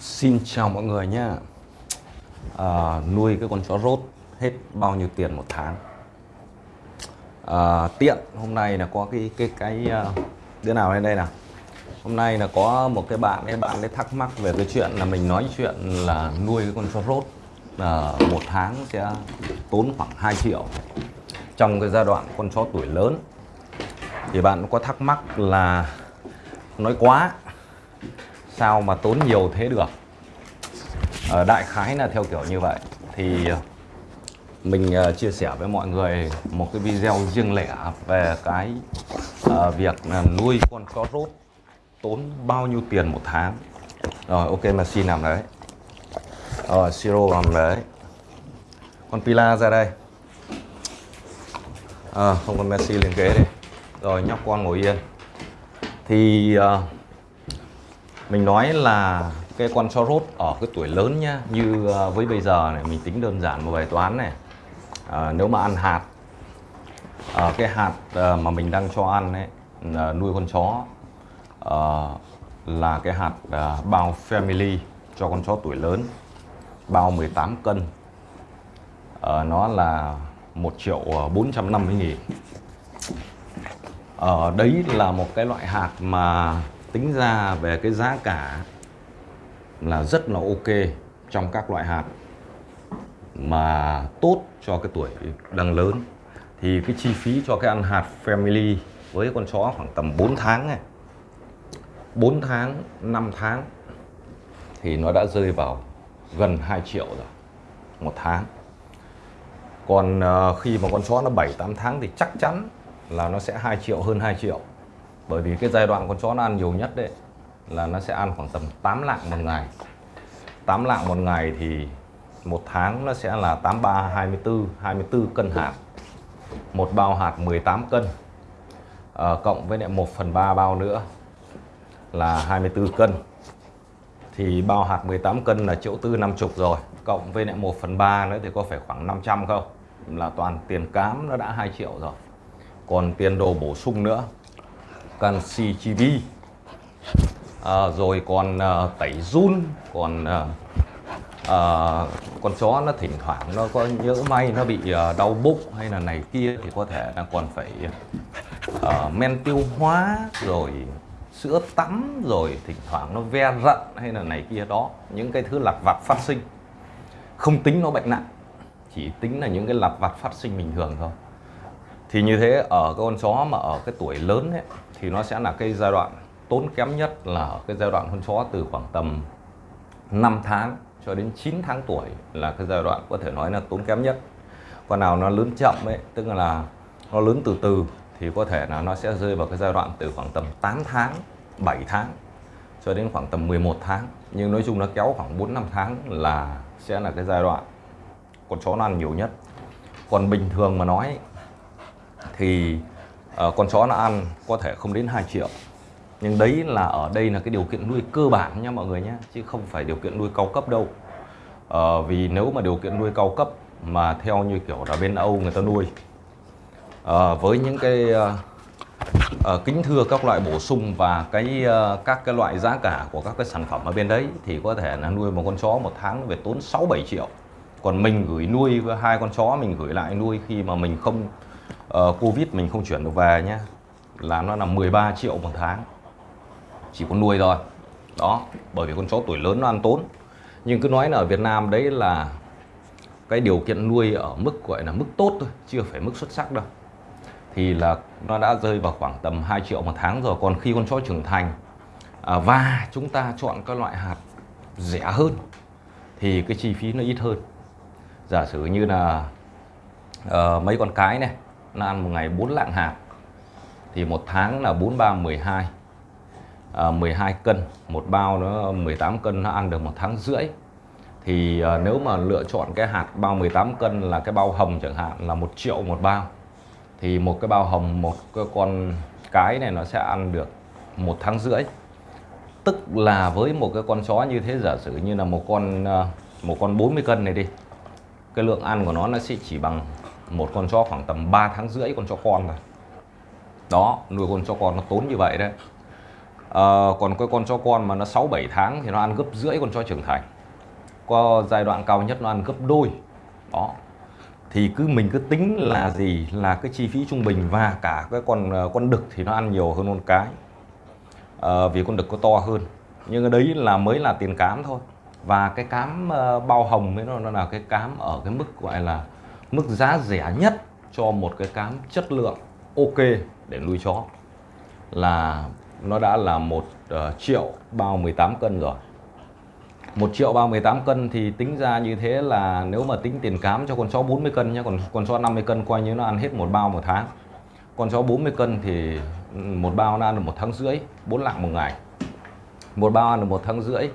Xin chào mọi người nhé à, Nuôi cái con chó rốt hết bao nhiêu tiền một tháng. À, Tiện hôm nay là có cái cái cái à, đứa nào lên đây nào? Hôm nay là có một cái bạn ấy bạn ấy thắc mắc về cái chuyện là mình nói chuyện là nuôi cái con chó rốt là một tháng sẽ tốn khoảng 2 triệu. Trong cái giai đoạn con chó tuổi lớn. Thì bạn có thắc mắc là nói quá sao mà tốn nhiều thế được. Ở đại khái là theo kiểu như vậy. Thì ờ, mình uh, chia sẻ với mọi người một cái video riêng lẻ về cái uh, việc nuôi con chó rốt tốn bao nhiêu tiền một tháng. Rồi ok mà xin làm đấy. Rồi siro làm đấy. Con pila ra đây. À, không con messi lên ghế đi. Rồi nhóc con ngồi yên. Thì uh, mình nói là cái con chó rốt ở cái tuổi lớn nhá như ờ, với bây giờ này mình tính đơn giản một bài toán này. À, nếu mà ăn hạt à, cái hạt mà mình đang cho ăn ấy nuôi con chó à, là cái hạt à, bao family cho con chó tuổi lớn bao 18 cân. À, nó là 1 triệu 450 nghìn. Ở à, đấy là một cái loại hạt mà tính ra về cái giá cả là rất là ok trong các loại hạt mà tốt cho cái tuổi đang lớn. Thì cái chi phí cho cái ăn hạt family với con chó khoảng tầm 4 tháng này 4 tháng 5 tháng thì nó đã rơi vào gần 2 triệu rồi, một tháng. Còn ờ, khi mà con chó nó 7 8 tháng thì chắc chắn là nó sẽ 2 triệu, hơn 2 triệu bởi vì cái giai đoạn con chó nó ăn nhiều nhất đấy là nó sẽ ăn khoảng tầm 8 lạng một ngày. 8 lạng một ngày thì một tháng nó sẽ là 83 24 24 cân hạt. Một bao hạt 18 cân. À, cộng với lại 1 phần 3 bao nữa là 24 cân. Thì bao hạt 18 cân là triệu tư 50 rồi. Cộng với lại 1 phần 3 nữa thì có phải khoảng 500 không? Là toàn tiền cám nó đã 2 triệu rồi. Còn tiền đồ bổ sung nữa canxi chibi à, rồi còn à, tẩy run còn à, à, con chó nó thỉnh thoảng nó có nhỡ may nó bị à, đau bụng hay là này kia thì có thể là còn phải à, men tiêu hóa rồi sữa tắm rồi thỉnh thoảng nó ve rận hay là này kia đó. Những cái thứ lặt vặt phát sinh. Không tính nó bệnh nặng chỉ tính là những cái lặt vặt phát sinh bình thường thôi. Thì như thế ở con chó mà ở cái tuổi lớn ấy, thì nó sẽ là cái giai đoạn tốn kém nhất là ở cái giai đoạn con chó từ khoảng tầm 5 tháng cho đến 9 tháng tuổi là cái giai đoạn có thể nói là tốn kém nhất. Con nào nó lớn chậm ấy, tức là nó lớn từ từ thì có thể là nó sẽ rơi vào cái giai đoạn từ khoảng tầm 8 tháng 7 tháng cho đến khoảng tầm 11 tháng. Nhưng nói chung nó kéo khoảng 4 5 tháng là sẽ là cái giai đoạn con chó nó ăn nhiều nhất. Còn bình thường mà nói thì uh, con chó nó ăn có thể không đến 2 triệu. Nhưng đấy là ở đây là cái điều kiện nuôi cơ bản nha mọi người nhé chứ không phải điều kiện nuôi cao cấp đâu. Uh, vì nếu mà điều kiện nuôi cao cấp mà theo như kiểu là bên Âu người ta nuôi uh, với những cái uh, uh, kính thưa các loại bổ sung và cái uh, các cái loại giá cả của các cái sản phẩm ở bên đấy thì có thể là nuôi một con chó một tháng về tốn 6 7 triệu. Còn mình gửi nuôi hai con chó mình gửi lại nuôi khi mà mình không uh, Covid mình không chuyển được về nhé là nó là 13 triệu một tháng. Chỉ có nuôi thôi. Đó bởi vì con chó tuổi lớn nó ăn tốn. Nhưng cứ nói là ở Việt Nam đấy là cái điều kiện nuôi ở mức gọi là mức tốt thôi chưa phải mức xuất sắc đâu. Thì là nó đã rơi vào khoảng tầm 2 triệu một tháng rồi. Còn khi con chó trưởng thành à, và chúng ta chọn các loại hạt rẻ hơn thì cái chi phí nó ít hơn. Giả sử như là uh, mấy con cái này nó ăn một ngày 4 lạng hạt thì một tháng là 43 12 à, 12 cân. Một bao nó 18 cân nó ăn được một tháng rưỡi. Thì à, nếu mà lựa chọn cái hạt bao 18 cân là cái bao hồng chẳng hạn là một triệu một bao thì một cái bao hồng một cái con cái này nó sẽ ăn được một tháng rưỡi. Tức là với một cái con chó như thế giả sử như là một con ờ, một con 40 cân này đi cái lượng ăn của nó nó sẽ chỉ bằng một con chó khoảng tầm 3 tháng rưỡi con chó con rồi đó nuôi con chó con nó tốn như vậy đấy à, còn cái con chó con mà nó 6 7 tháng thì nó ăn gấp rưỡi con chó trưởng thành. Có giai đoạn cao nhất nó ăn gấp đôi. Đó. Thì cứ mình cứ tính là gì là cái chi phí trung bình và cả cái con ờ, con đực thì nó ăn nhiều hơn con cái. à, vì con đực có to hơn. Nhưng đấy là mới là tiền cám thôi. Và cái cám bao hồng ấy nó, nó là cái cám ở cái mức gọi là mức giá rẻ nhất cho một cái cám chất lượng ok để nuôi chó là nó đã là một uh, triệu bao 18 cân rồi. Một triệu bao 18 cân thì tính ra như thế là nếu mà tính tiền cám cho con chó 40 cân nhé còn con chó 50 cân coi như nó ăn hết một bao một tháng. Con chó 40 cân thì ừ, một bao nó ăn được một tháng rưỡi 4 lạng một ngày. Một bao ăn được một tháng rưỡi.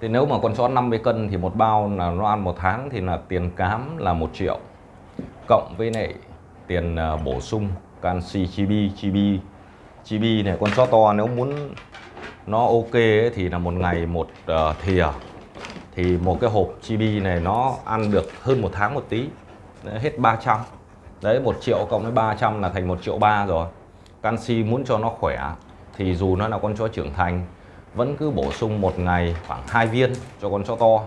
Thì nếu mà con chó 50 cân thì một bao là nó ăn một tháng thì là tiền cám là một triệu cộng với lại tiền à, bổ sung canxi chibi chibi chibi này con chó to nếu muốn nó ok ấy, thì là một ngày một uh, thìa. Thì một cái hộp chibi này nó ăn được hơn một tháng một tí đấy, hết 300 đấy một triệu cộng với 300 là thành một triệu ba rồi. Canxi muốn cho nó khỏe thì dù nó là con chó trưởng thành vẫn cứ bổ sung một ngày khoảng hai viên cho con chó to.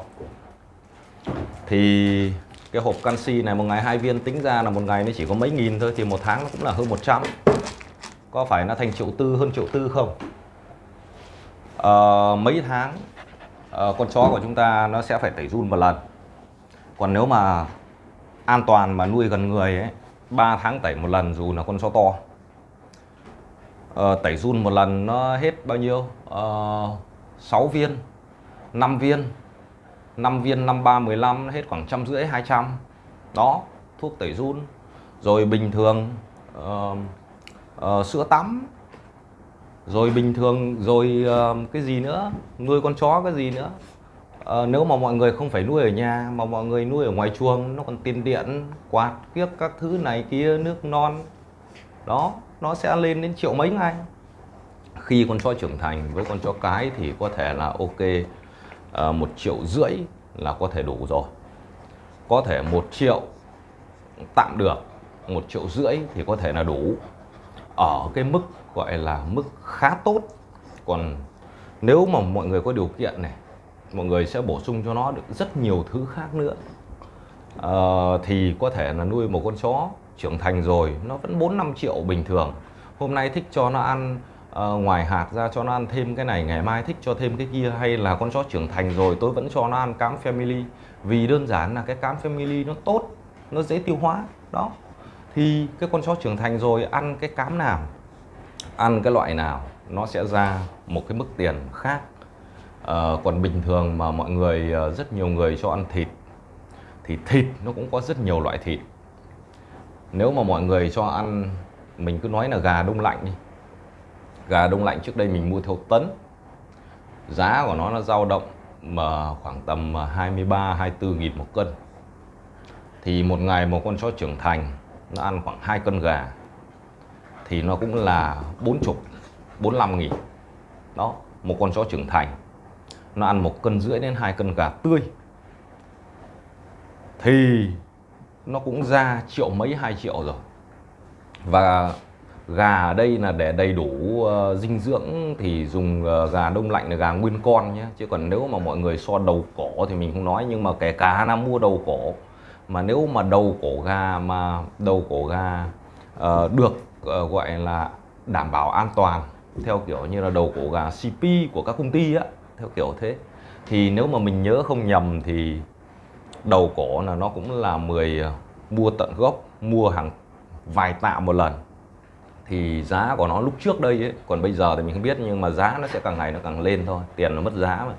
Thì cái hộp canxi này một ngày hai viên tính ra là một ngày nó chỉ có mấy nghìn thôi thì một tháng nó cũng là hơn 100 có phải nó thành triệu tư hơn triệu tư không? À, mấy tháng à, con chó của chúng ta nó sẽ phải tẩy run một lần. Còn nếu mà an toàn mà nuôi gần người ấy 3 tháng tẩy một lần dù là con chó to. À, tẩy run một lần nó hết bao nhiêu? À, 6 viên 5 viên. 5 viên 53 15 hết khoảng trăm rưỡi 200 đó thuốc tẩy run. Rồi bình thường uh, uh, sữa tắm. Rồi bình thường rồi uh, cái gì nữa? Nuôi con chó cái gì nữa? Uh, nếu mà mọi người không phải nuôi ở nhà mà mọi người nuôi ở ngoài chuồng nó còn tiền điện quạt kiếp các thứ này kia nước non. Đó nó sẽ lên đến triệu mấy ngày khi con chó trưởng thành với con chó cái thì có thể là ok. Ờ, một triệu rưỡi là có thể đủ rồi. Có thể một triệu tạm được một triệu rưỡi thì có thể là đủ. Ở cái mức gọi là mức khá tốt. Còn nếu mà mọi người có điều kiện này mọi người sẽ bổ sung cho nó được rất nhiều thứ khác nữa. À, thì có thể là nuôi một con chó trưởng thành rồi nó vẫn 4 5 triệu bình thường. Hôm nay thích cho nó ăn uh, ngoài hạt ra cho nó ăn thêm cái này ngày mai thích cho thêm cái kia hay là con chó trưởng thành rồi tôi vẫn cho nó ăn cám family. Vì đơn giản là cái cám family nó tốt nó dễ tiêu hóa đó. Thì cái con chó trưởng thành rồi ăn cái cám nào? Ăn cái loại nào? Nó sẽ ra một cái mức tiền khác. À, còn bình thường mà mọi người ờ, rất nhiều người cho ăn thịt thì thịt nó cũng có rất nhiều loại thịt. Nếu mà mọi người cho ăn mình cứ nói là gà đông lạnh đi gà đông lạnh trước đây mình mua theo tấn. Giá của nó nó dao động mà khoảng tầm à, 23 24 nghìn một cân. Thì một ngày một con chó trưởng thành, nó ăn khoảng 2 cân gà, thì nó cũng là 40 45 nghìn. Đó, một con chó trưởng thành, nó ăn một cân rưỡi đến hai cân gà tươi. Thì nó cũng ra triệu mấy, hai triệu rồi. Và gà ở đây là để đầy đủ uh, dinh dưỡng thì dùng uh, gà đông lạnh là gà nguyên con nhé. Chứ còn nếu mà mọi người so đầu cổ thì mình không nói nhưng mà kể cả là mua đầu cổ mà nếu mà đầu cổ gà mà đầu cổ gà uh, được uh, gọi là đảm bảo an toàn theo kiểu như là đầu cổ gà CP của các công ty á theo kiểu thế thì nếu mà mình nhớ không nhầm thì đầu cổ là nó cũng là 10 mua tận gốc mua hàng vài tạ một lần thì giá của nó lúc trước đây ấy, còn bây giờ thì mình không biết nhưng mà giá nó sẽ càng ngày nó càng lên thôi tiền nó mất giá mà.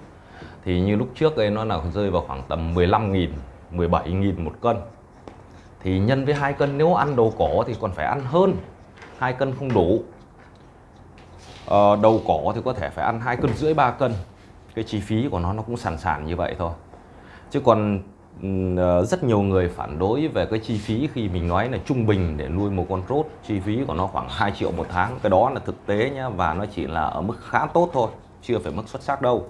Thì như lúc trước đây nó là rơi vào khoảng tầm 15 nghìn 17 nghìn một cân. Thì nhân với hai cân nếu ăn đầu cỏ thì còn phải ăn hơn hai cân không đủ. Ờ, đầu cỏ thì có thể phải ăn hai cân rưỡi ba cân. Cái chi phí của nó nó cũng sàn sàn như vậy thôi. Chứ còn Ờ, rất nhiều người phản đối về cái chi phí khi mình nói là trung bình để nuôi một con rốt. Chi phí của nó khoảng 2 triệu một tháng. Cái đó là thực tế nhá, và nó chỉ là ở mức khá tốt thôi, chưa phải mức xuất sắc đâu.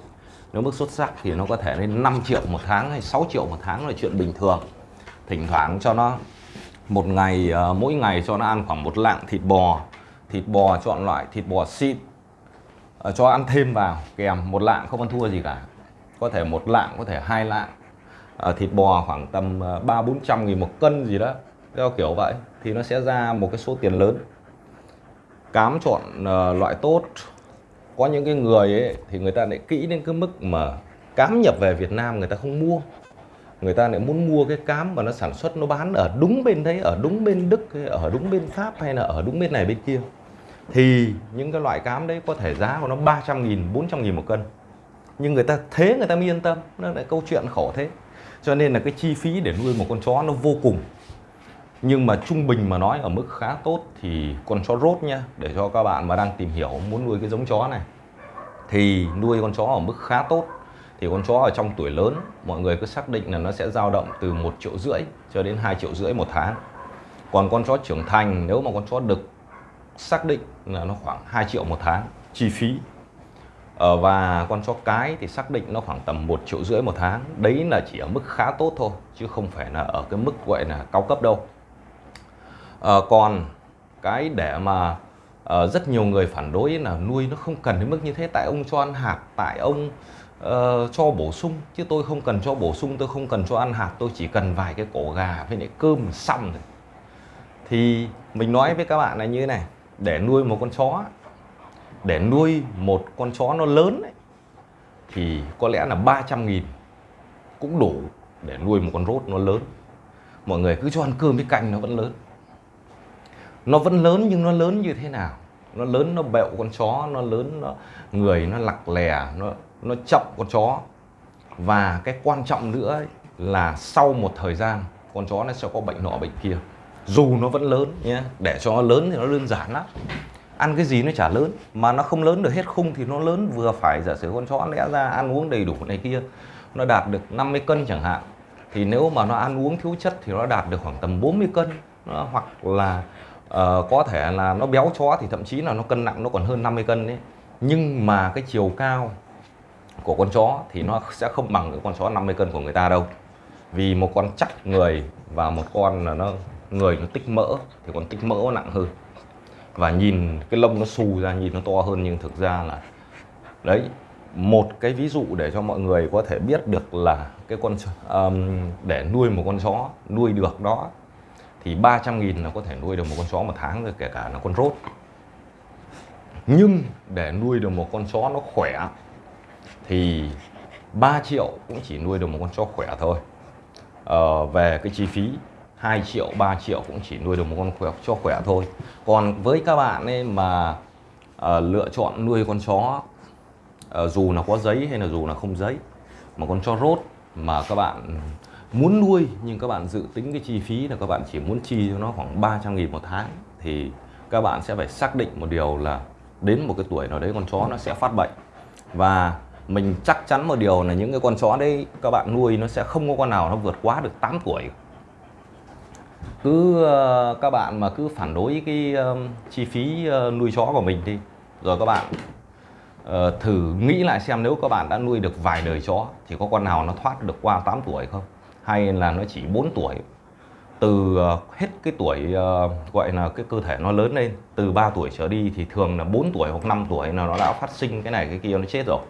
Nếu mức xuất sắc thì nó có thể lên 5 triệu một tháng hay 6 triệu một tháng là chuyện bình thường. Thỉnh thoảng cho nó, một ngày ờ, mỗi ngày cho nó ăn khoảng một lạng thịt bò. Thịt bò chọn loại thịt bò xịn ờ, cho ăn thêm vào, kèm một lạng không ăn thua gì cả. Có thể một lạng, có thể hai lạng. Ờ, thịt bò khoảng tầm ờ, ba bốn trăm nghìn một cân gì đó theo kiểu vậy. Thì nó sẽ ra một cái số tiền lớn. Cám chọn uh, loại tốt. Có những cái người ấy thì người ta lại kỹ đến cái mức mà cám nhập về Việt Nam người ta không mua. Người ta lại muốn mua cái cám mà nó sản xuất nó bán ở đúng bên đấy ở đúng bên Đức hay ở đúng bên Pháp hay là ở đúng bên này bên kia. Thì những cái loại cám đấy có thể giá của nó 300 nghìn 400 nghìn một cân. Nhưng người ta thế người ta mới yên tâm. Nó lại câu chuyện khổ thế cho nên là cái chi phí để nuôi một con chó nó vô cùng. Nhưng mà trung bình mà nói ở mức khá tốt thì con chó rốt nha để cho các bạn mà đang tìm hiểu muốn nuôi cái giống chó này, thì nuôi con chó ở mức khá tốt. Thì con chó ở trong tuổi lớn, mọi người cứ xác định là nó sẽ dao động từ 1 triệu rưỡi cho đến 2 triệu rưỡi một tháng. Còn con chó trưởng thành, nếu mà con chó đực xác định là nó khoảng 2 triệu một tháng, chi phí Ờ, và con chó cái thì xác định nó khoảng tầm 1 triệu rưỡi một tháng. Đấy là chỉ ở mức khá tốt thôi chứ không phải là ở cái mức gọi là cao cấp đâu. À, còn cái để mà à, rất nhiều người phản đối là nuôi nó không cần đến mức như thế. Tại ông cho ăn hạt tại ông uh, cho bổ sung. Chứ tôi không cần cho bổ sung tôi không cần cho ăn hạt. Tôi chỉ cần vài cái cổ gà với lại cơm xong rồi thì mình nói với các bạn là như thế này. Để nuôi một con chó để nuôi một con chó nó lớn ấy, thì có lẽ là 300 nghìn cũng đủ để nuôi một con rốt nó lớn. Mọi người cứ cho ăn cơm với canh nó vẫn lớn. Nó vẫn lớn nhưng nó lớn như thế nào? Nó lớn nó bẹo con chó nó lớn nó người nó lặc lè nó nó chậm con chó. Và cái quan trọng nữa ấy, là sau một thời gian con chó nó sẽ có bệnh nọ bệnh kia. Dù nó vẫn lớn nhé để cho nó lớn thì nó đơn giản lắm ăn cái gì nó chả lớn. Mà nó không lớn được hết khung thì nó lớn vừa phải giả sử con chó lẽ ra ăn uống đầy đủ này kia nó đạt được 50 cân chẳng hạn. Thì nếu mà nó ăn uống thiếu chất thì nó đạt được khoảng tầm 40 cân. Nó, hoặc là uh, có thể là nó béo chó thì thậm chí là nó cân nặng nó còn hơn 50 cân đấy. Nhưng mà cái chiều cao của con chó thì nó sẽ không bằng cái con chó 50 cân của người ta đâu. Vì một con chắc người và một con là nó người nó tích mỡ thì con tích mỡ nó nặng hơn và nhìn cái lông nó xù ra nhìn nó to hơn nhưng thực ra là đấy một cái ví dụ để cho mọi người có thể biết được là cái con um, để nuôi một con chó nuôi được đó thì 300 nghìn là có thể nuôi được một con chó một tháng rồi kể cả là con rốt. Nhưng để nuôi được một con chó nó khỏe thì 3 triệu cũng chỉ nuôi được một con chó khỏe thôi. Ờ, về cái chi phí 2 triệu 3 triệu cũng chỉ nuôi được một con khỏe, cho khỏe thôi. Còn với các bạn ấy mà uh, lựa chọn nuôi con chó uh, dù là có giấy hay là dù là không giấy mà con chó rốt mà các bạn muốn nuôi nhưng các bạn dự tính cái chi phí là các bạn chỉ muốn chi cho nó khoảng 300 nghìn một tháng thì các bạn sẽ phải xác định một điều là đến một cái tuổi nào đấy con chó nó sẽ phát bệnh. Và mình chắc chắn một điều là những cái con chó đấy các bạn nuôi nó sẽ không có con nào nó vượt quá được 8 tuổi cứ ờ, các bạn mà cứ phản đối cái ờ, chi phí ờ, nuôi chó của mình đi. Rồi các bạn uh, thử nghĩ lại xem nếu các bạn đã nuôi được vài đời chó thì có con nào nó thoát được qua 8 tuổi không? Hay là nó chỉ 4 tuổi? Từ hết cái tuổi uh, gọi là cái cơ thể nó lớn lên từ 3 tuổi trở đi thì thường là 4 tuổi hoặc 5 tuổi là nó đã phát sinh cái này cái kia nó chết rồi.